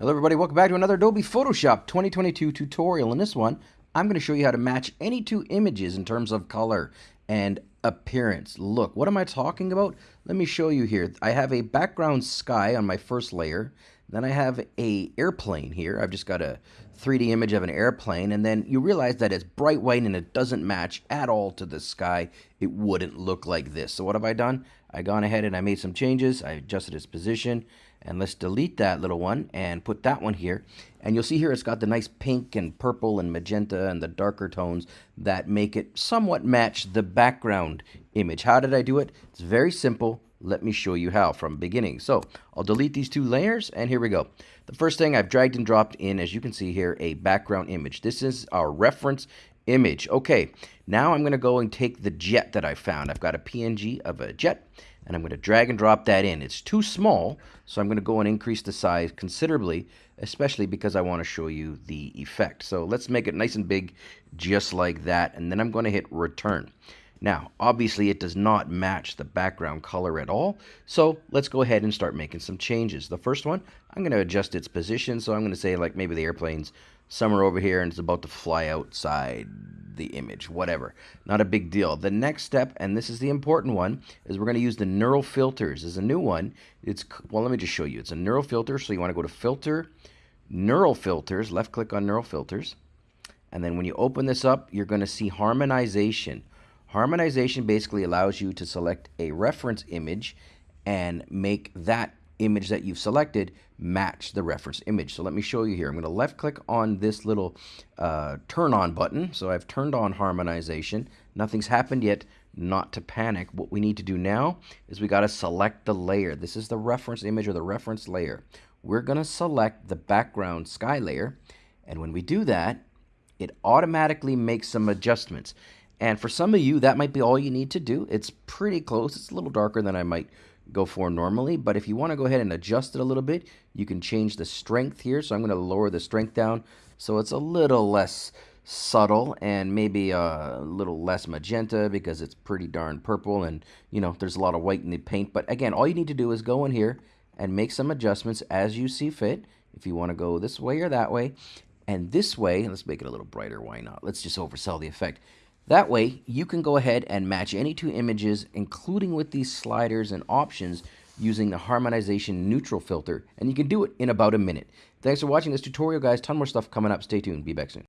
Hello everybody, welcome back to another Adobe Photoshop 2022 tutorial. In this one, I'm going to show you how to match any two images in terms of color and appearance. Look, what am I talking about? Let me show you here. I have a background sky on my first layer. Then I have a airplane here. I've just got a 3D image of an airplane. And then you realize that it's bright white and it doesn't match at all to the sky. It wouldn't look like this. So what have I done? I gone ahead and I made some changes. I adjusted its position. And let's delete that little one and put that one here. And you'll see here it's got the nice pink and purple and magenta and the darker tones that make it somewhat match the background image. How did I do it? It's very simple. Let me show you how from beginning. So I'll delete these two layers and here we go. The first thing I've dragged and dropped in, as you can see here, a background image. This is our reference image. Okay, now I'm going to go and take the jet that I found. I've got a PNG of a jet and I'm going to drag and drop that in. It's too small, so I'm going to go and increase the size considerably, especially because I want to show you the effect. So let's make it nice and big, just like that, and then I'm going to hit return. Now, obviously it does not match the background color at all, so let's go ahead and start making some changes. The first one, I'm going to adjust its position, so I'm going to say like maybe the airplane's somewhere over here and it's about to fly outside the image, whatever. Not a big deal. The next step, and this is the important one, is we're going to use the neural filters. Is a new one. It's well, let me just show you. It's a neural filter, so you want to go to Filter, Neural Filters, left click on Neural Filters, and then when you open this up, you're going to see Harmonization. Harmonization basically allows you to select a reference image and make that image that you've selected match the reference image. So let me show you here. I'm going to left click on this little uh, turn on button. So I've turned on harmonization. Nothing's happened yet. Not to panic. What we need to do now is we got to select the layer. This is the reference image or the reference layer. We're going to select the background sky layer. And when we do that, it automatically makes some adjustments. And for some of you, that might be all you need to do. It's pretty close. It's a little darker than I might go for normally. But if you want to go ahead and adjust it a little bit, you can change the strength here. So I'm going to lower the strength down so it's a little less subtle and maybe a little less magenta because it's pretty darn purple and you know there's a lot of white in the paint but again all you need to do is go in here and make some adjustments as you see fit if you want to go this way or that way and this way let's make it a little brighter why not let's just oversell the effect that way, you can go ahead and match any two images, including with these sliders and options, using the harmonization neural filter, and you can do it in about a minute. Thanks for watching this tutorial, guys. Ton more stuff coming up. Stay tuned. Be back soon.